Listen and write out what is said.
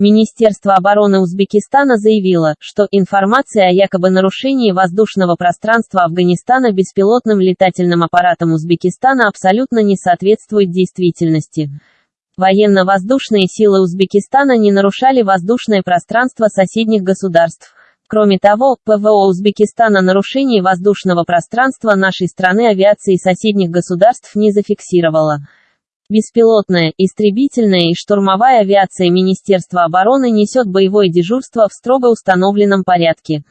Министерство обороны Узбекистана заявило, что информация о якобы нарушении воздушного пространства Афганистана беспилотным летательным аппаратом Узбекистана абсолютно не соответствует действительности. Военно-воздушные силы Узбекистана не нарушали воздушное пространство соседних государств. Кроме того, ПВО Узбекистана нарушений воздушного пространства нашей страны авиации соседних государств не зафиксировало. Беспилотная, истребительная и штурмовая авиация Министерства обороны несет боевое дежурство в строго установленном порядке.